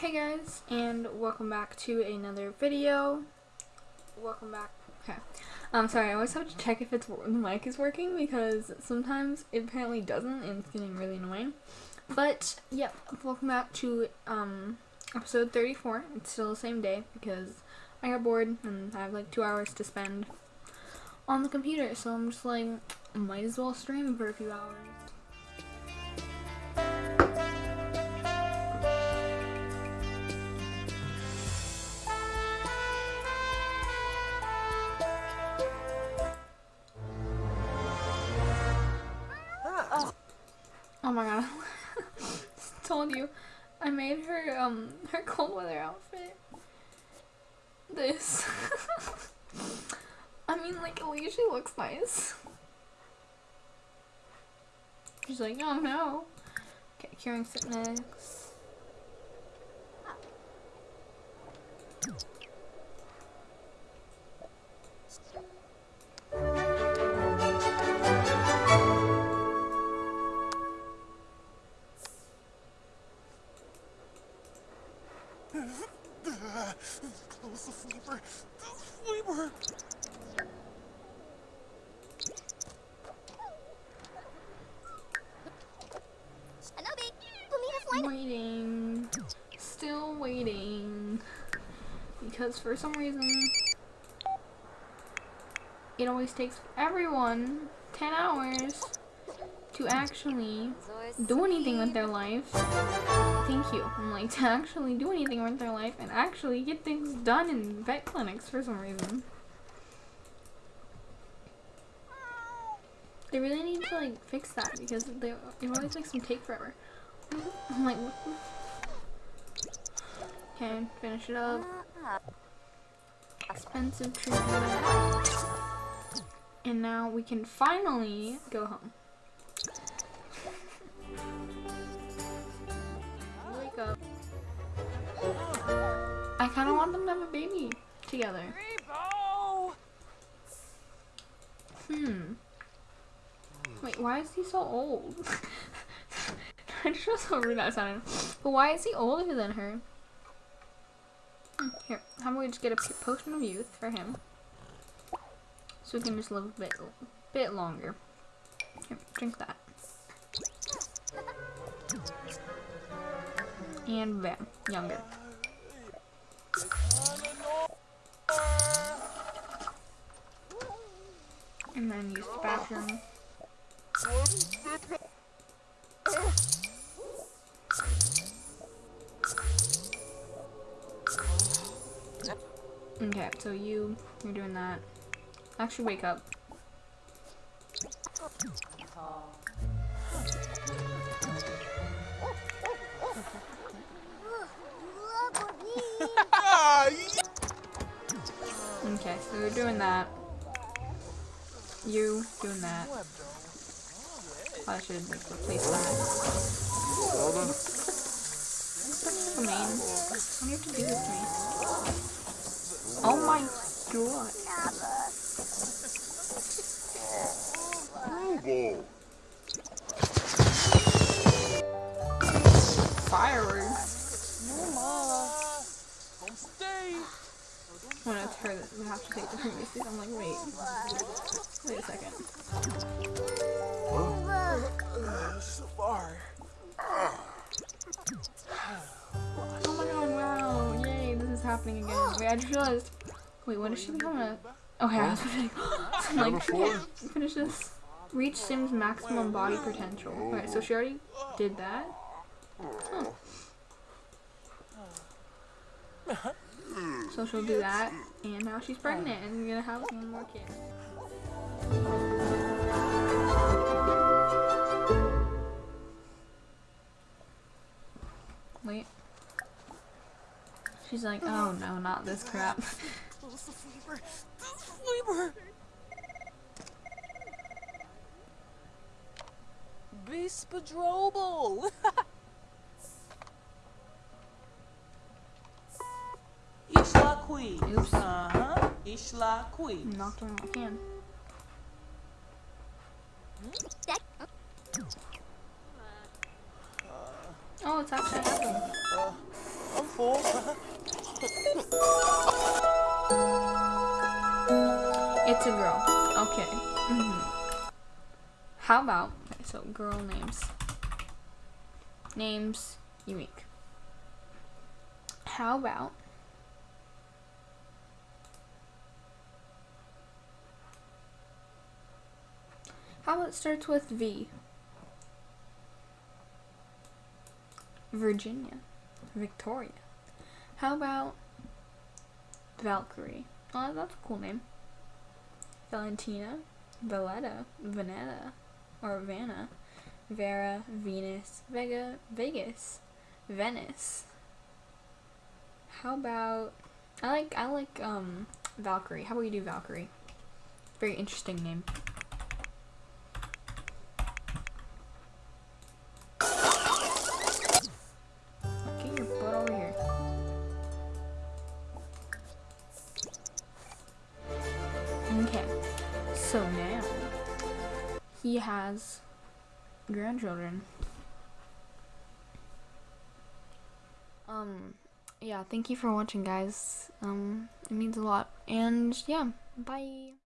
Hey guys, and welcome back to another video. Welcome back. Okay. I'm um, sorry, I always have to check if it's the mic is working because sometimes it apparently doesn't and it's getting really annoying. But, yep, welcome back to um, episode 34. It's still the same day because I got bored and I have like two hours to spend on the computer, so I'm just like, might as well stream for a few hours. Oh my god. Told you. I made her um her cold weather outfit. This. I mean like it usually looks nice. She's like, oh no. Okay, curing sickness. Close the sleeper. The sleeper. Waiting. Still waiting. Because for some reason it always takes everyone 10 hours to actually do anything with their life. Thank you. I'm like to actually do anything with their life and actually get things done in vet clinics for some reason. They really need to like fix that because they it always makes them take forever. I'm like Okay, finish it up. Expensive treatment. And now we can finally go home. I kind of want them to have a baby together. Hmm. Wait, why is he so old? I just feel so rude that sounded. But why is he older than her? Hmm, here, how about we just get a potion of youth for him? So we can just live a bit, bit longer. Here, drink that. And bam, younger. And then use the bathroom. Okay, so you, you're doing that. Actually, wake up. So we're doing that. You doing that. I should like replace that. So mean. Do you have to do me? Oh my god. Fireworks. When it's her that we have to take the previous I'm like, wait. Wait a second. So far. Oh my god, wow. Yay, this is happening again. Wait, I just realized. Wait, when does she become a. Okay, I was like, finish this. Reach Sim's maximum body potential. Alright, so she already did that. Huh. So she'll do that, and now she's pregnant and we're gonna have one more kid. Wait. She's like, oh no, not this crap. Bispadrobal! Queen. Oops. Uh-huh. Ishla Queen. Knocked on my can. Oh, it's actually happening. Uh, I'm beautiful. It's a girl. Okay. hmm How about okay, so girl names? Names unique. How about How about it starts with V? Virginia. Victoria. How about Valkyrie? Oh, that's a cool name. Valentina, Valletta, Vanetta, or Vanna, Vera, Venus, Vega, Vegas, Venice. How about I like I like um Valkyrie. How about you do Valkyrie? Very interesting name. Okay, so now he has grandchildren. Um, yeah, thank you for watching, guys. Um, it means a lot. And yeah, bye.